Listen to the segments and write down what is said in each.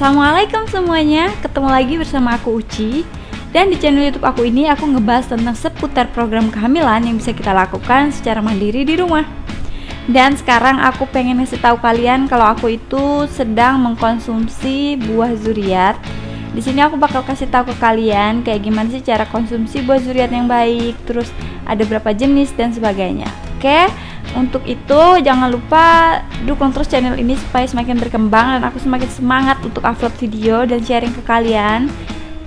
Assalamualaikum semuanya. Ketemu lagi bersama aku Uci. Dan di channel youtube aku ini aku ngebahas tentang seputar program kehamilan Yang bisa kita lakukan secara mandiri di rumah. Dan sekarang aku pengen ngasih tahu kalian Kalau aku itu sedang mengkonsumsi buah zuriat. Di sini aku bakal kasih tahu ke kalian kayak gimana sih cara konsumsi buah zuriat yang baik, terus ada berapa jenis dan sebagainya. Oke, untuk itu jangan lupa dukung terus channel ini supaya semakin berkembang dan aku semakin semangat untuk upload video dan sharing ke kalian.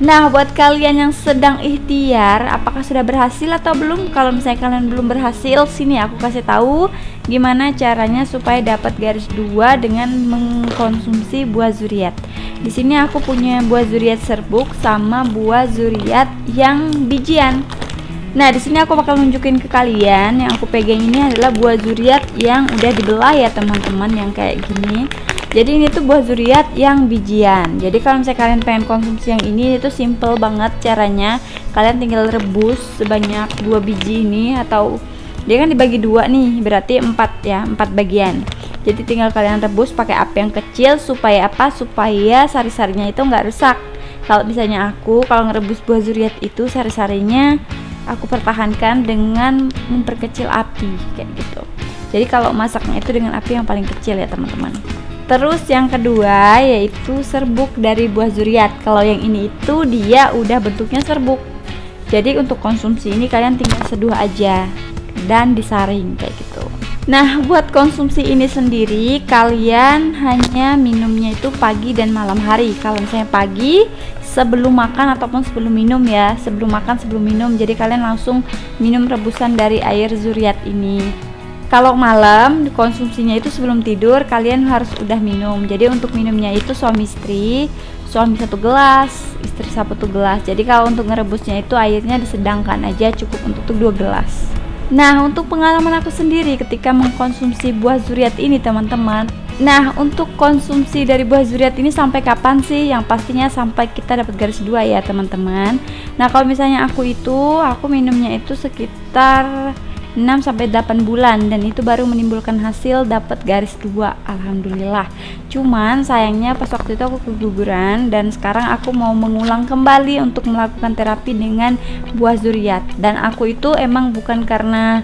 Nah buat kalian yang sedang ikhtiar apakah sudah berhasil atau belum? Kalau misalnya kalian belum berhasil sini aku kasih tahu gimana caranya supaya dapat garis dua dengan mengkonsumsi buah zuriat. Di sini aku punya buah zuriat serbuk sama buah zuriat yang bijian Nah, di sini aku bakal nunjukin ke kalian yang aku pegang ini adalah buah zuriat yang udah dibelah ya, teman-teman, yang kayak gini. Jadi ini tuh buah zuriat yang bijian. Jadi kalau misalnya kalian pengen konsumsi yang ini itu simple banget caranya. Kalian tinggal rebus sebanyak dua biji ini atau dia kan dibagi dua nih, berarti empat ya, empat bagian. Jadi tinggal kalian rebus pakai api yang kecil supaya apa? Supaya sari-sarinya itu nggak rusak. Kalau misalnya aku kalau ngerebus buah zuriat itu sari-sarinya aku pertahankan dengan memperkecil api kayak gitu. Jadi kalau masaknya itu dengan api yang paling kecil ya teman-teman. Terus yang kedua yaitu serbuk dari buah zuriat. Kalau yang ini itu dia udah bentuknya serbuk. Jadi untuk konsumsi ini kalian tinggal seduh aja dan disaring kayak gitu Nah, buat konsumsi ini sendiri, kalian hanya minumnya itu pagi dan malam hari. Kalau misalnya pagi, sebelum makan ataupun sebelum minum ya, sebelum makan sebelum minum. Jadi kalian langsung minum rebusan dari air zuriat ini. Kalau malam konsumsinya itu sebelum tidur, kalian harus udah minum. Jadi untuk minumnya itu suami istri, suami satu gelas, istri satu gelas. Jadi kalau untuk ngerebusnya itu airnya disedangkan aja, cukup untuk dua gelas. Nah, untuk pengalaman aku sendiri ketika mengkonsumsi buah zuriat ini, teman-teman. Nah, untuk konsumsi dari buah zuriat ini sampai kapan sih? Yang pastinya sampai kita dapat garis dua ya, teman-teman. Nah, kalau misalnya aku itu, aku minumnya itu sekitar 6 sampai 8 bulan dan itu baru menimbulkan hasil dapat garis dua alhamdulillah. Cuman sayangnya pas waktu itu aku keguguran dan sekarang aku mau mengulang kembali untuk melakukan terapi dengan buah zuriat. Dan aku itu emang bukan karena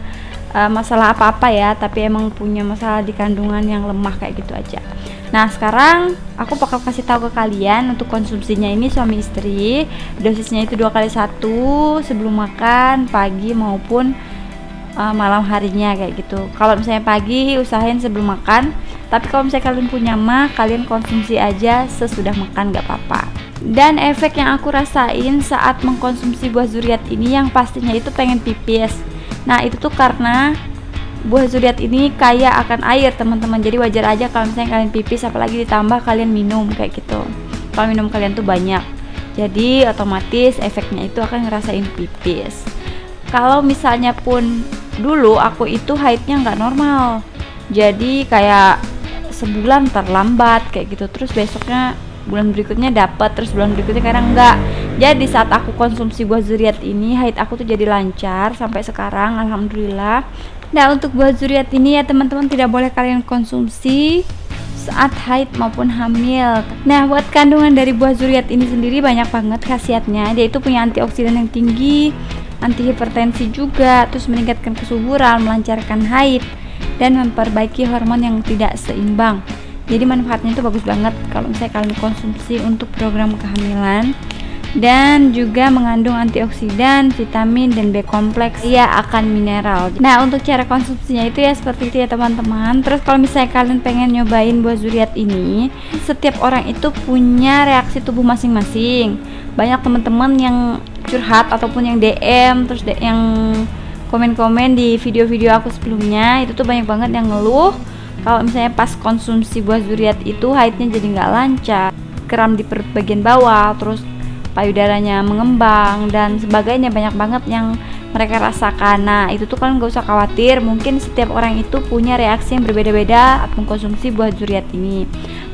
uh, masalah apa-apa ya tapi emang punya masalah di kandungan yang lemah kayak gitu aja. Nah sekarang aku bakal kasih tahu ke kalian untuk konsumsinya ini suami istri. Dosisnya itu dua kali satu sebelum makan pagi maupun uh, malam harinya kayak gitu. Kalau misalnya pagi usahain sebelum makan. Tapi kalau misalnya kalian punya mah kalian konsumsi aja sesudah makan gak apa-apa. Dan efek yang aku rasain saat mengkonsumsi buah zuriat ini yang pastinya itu pengen pipis. Nah itu tuh karena buah zuriat ini kaya akan air teman-teman. Jadi wajar aja kalau misalnya kalian pipis apalagi ditambah kalian minum kayak gitu. Kalau minum kalian tuh banyak. Jadi otomatis efeknya itu akan ngerasain pipis. Kalau misalnya pun dulu aku itu haidnya nggak normal jadi kayak sebulan terlambat kayak gitu terus besoknya bulan berikutnya dapat terus bulan berikutnya kadang enggak jadi saat aku konsumsi buah zuriat ini haid aku tuh jadi lancar sampai sekarang alhamdulillah nah untuk buah zuriat ini ya teman-teman tidak boleh kalian konsumsi saat haid maupun hamil. Nah, buat kandungan dari buah zuriat ini sendiri banyak banget khasiatnya. Dia itu punya antioksidan yang tinggi, anti hipertensi juga, terus meningkatkan kesuburan, melancarkan haid, dan memperbaiki hormon yang tidak seimbang. Jadi manfaatnya itu bagus banget kalau misalnya kalian konsumsi untuk program kehamilan dan juga mengandung antioksidan, vitamin dan B kompleks ya akan mineral. Nah, untuk cara konsumsinya itu ya seperti itu ya teman-teman. Terus kalau misalnya kalian pengen nyobain buah zuriat ini, setiap orang itu punya reaksi tubuh masing-masing. Banyak teman-teman yang curhat ataupun yang DM terus yang komen-komen di video-video aku sebelumnya itu tuh banyak banget yang ngeluh. Kalau misalnya pas konsumsi buah zuriat itu haidnya jadi nggak lancar kram di bagian bawah terus payudaranya mengembang dan sebagainya. Banyak banget yang mereka rasakan. Nah itu tuh kan gak usah khawatir mungkin setiap orang itu punya reaksi yang berbeda-beda atau mengkonsumsi buah zuriat ini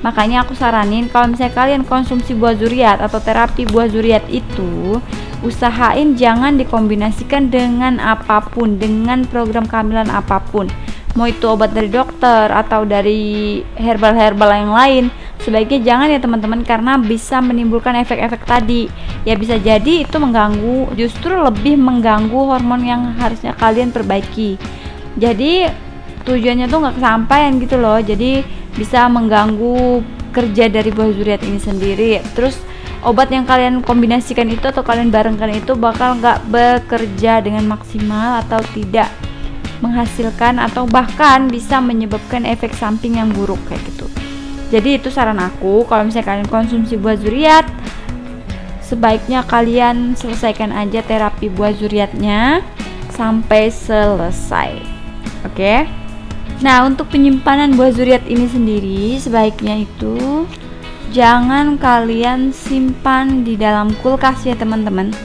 makanya aku saranin kalau misalnya kalian konsumsi buah zuriat atau terapi buah zuriat itu usahain jangan dikombinasikan dengan apa pun dengan program kehamilan apa pun. Mau itu obat dari dokter atau dari herbal-herbal yang lain sebaiknya jangan ya teman-teman karena bisa menimbulkan efek-efek tadi. Ya bisa jadi itu mengganggu justru lebih mengganggu hormon yang harusnya kalian perbaiki. Jadi tujuannya tuh nggak kesampaian gitu loh. Jadi bisa mengganggu kerja dari buah zuriat ini sendiri. Terus obat yang kalian kombinasikan itu atau kalian barengkan itu bakal nggak bekerja dengan maksimal atau tidak menghasilkan atau bahkan bisa menyebabkan efek samping yang buruk kayak gitu. Jadi itu saran aku. Kalau misalnya kalian konsumsi buah zuriat sebaiknya kalian selesaikan aja terapi buah zuriatnya sampai selesai. Oke? okay? Nah untuk penyimpanan buah zuriat ini sendiri sebaiknya itu jangan kalian simpan di dalam kulkas ya teman-teman.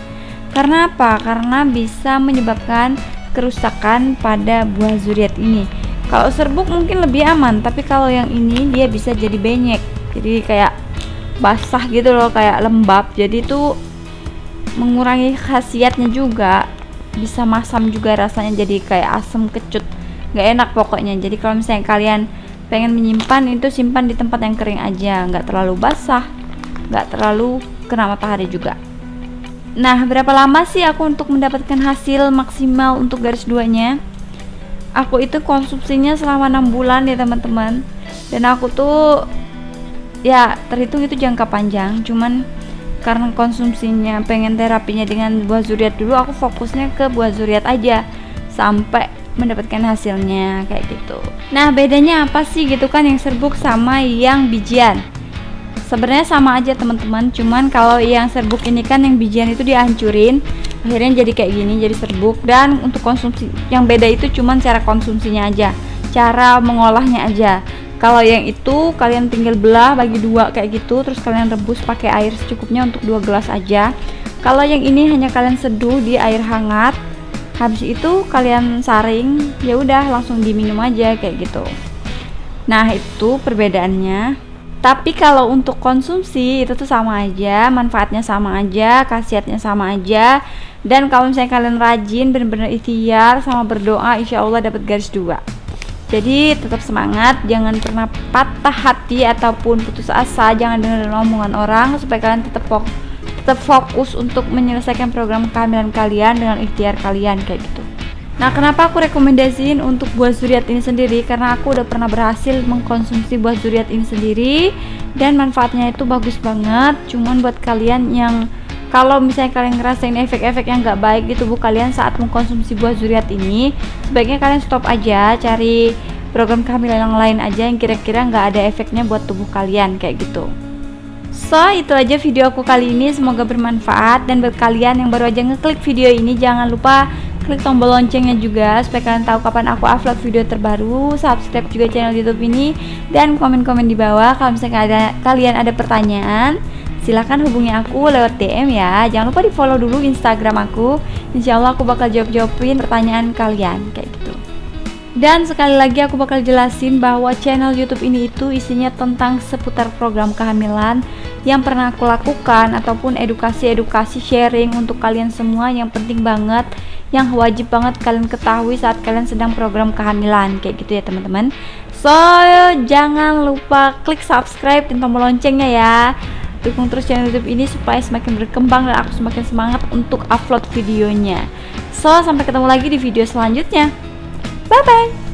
Karena apa? karena bisa menyebabkan kerusakan pada buah zuriat ini. Kalau serbuk mungkin lebih aman tapi kalau yang ini dia bisa jadi benyek. Jadi kayak basah gitu loh kayak lembab. Jadi itu mengurangi khasiatnya juga. Bisa masam juga rasanya jadi kayak asam kecut nggak enak pokoknya. Jadi kalau misalnya kalian pengen menyimpan itu simpan di tempat yang kering aja. Nggak terlalu basah. Nggak terlalu kena matahari juga. Nah, berapa lama sih aku untuk mendapatkan hasil maksimal untuk garis duanya? Aku itu konsumsinya selama enam bulan ya teman-teman. Dan aku tuh ya terhitung itu jangka panjang, cuman karena konsumsinya pengen terapinya dengan buah zuriat dulu, aku fokusnya ke buah zuriat aja. Sampai mendapatkan hasilnya kayak gitu. Nah, bedanya apa sih gitu kan yang serbuk sama yang bijian? sebenarnya sama aja teman-teman. Cuman kalau yang serbuk ini kan yang bijian itu dihancurin akhirnya jadi kayak gini jadi serbuk. Dan untuk konsumsi yang beda itu cuman cara konsumsinya aja cara mengolahnya aja. Kalau yang itu kalian tinggal belah bagi dua kayak gitu. Terus kalian rebus pakai air secukupnya untuk dua gelas aja. Kalau yang ini hanya kalian seduh di air hangat habis itu kalian saring ya udah langsung diminum aja kayak gitu nah itu perbedaannya tapi kalau untuk konsumsi itu tuh sama aja, manfaatnya sama aja, khasiatnya sama aja. Dan kalau misalnya kalian rajin, benar-benar ikhtiar sama berdoa, insya Allah dapat garis dua. Jadi tetap semangat, jangan pernah patah hati ataupun putus asa, jangan dengar omongan orang supaya kalian tetap fokus, tetap fokus untuk menyelesaikan program kehamilan kalian dengan ikhtiar kalian kayak gitu. Nah, kenapa aku rekomendasiin untuk buah zuriat ini sendiri? Karena aku udah pernah berhasil mengkonsumsi buah zuriat ini sendiri dan manfaatnya itu bagus banget. Cuman buat kalian yang kalau misalnya kalian ngerasain efek-efek yang gak baik di tubuh kalian saat mengkonsumsi buah zuriat ini, sebaiknya kalian stop aja, cari program kehamilan yang lain aja yang kira-kira nggak ada efeknya buat tubuh kalian kayak gitu. So, itu aja video aku kali ini. Semoga bermanfaat. Dan buat kalian yang baru aja ngeklik video ini jangan lupa klik tombol loncengnya juga supaya kalian tahu kapan aku upload video terbaru. Subscribe juga channel youtube ini. Dan komen-komen di bawah kalau misalnya ada, kalian ada pertanyaan silahkan hubungi aku lewat DM ya. Jangan lupa di follow dulu instagram aku. Insya Allah aku bakal jawab-jawabin pertanyaan kalian kayak gitu. Dan sekali lagi aku bakal jelasin bahwa channel YouTube ini itu isinya tentang seputar program kehamilan yang pernah aku lakukan ataupun edukasi-edukasi sharing untuk kalian semua yang penting banget yang wajib banget kalian ketahui saat kalian sedang program kehamilan kayak gitu ya teman-teman. So jangan lupa klik subscribe dan tombol loncengnya ya. Dukung terus channel YouTube ini supaya semakin berkembang dan aku semakin semangat untuk upload videonya. So sampai ketemu lagi di video selanjutnya. Bye bye.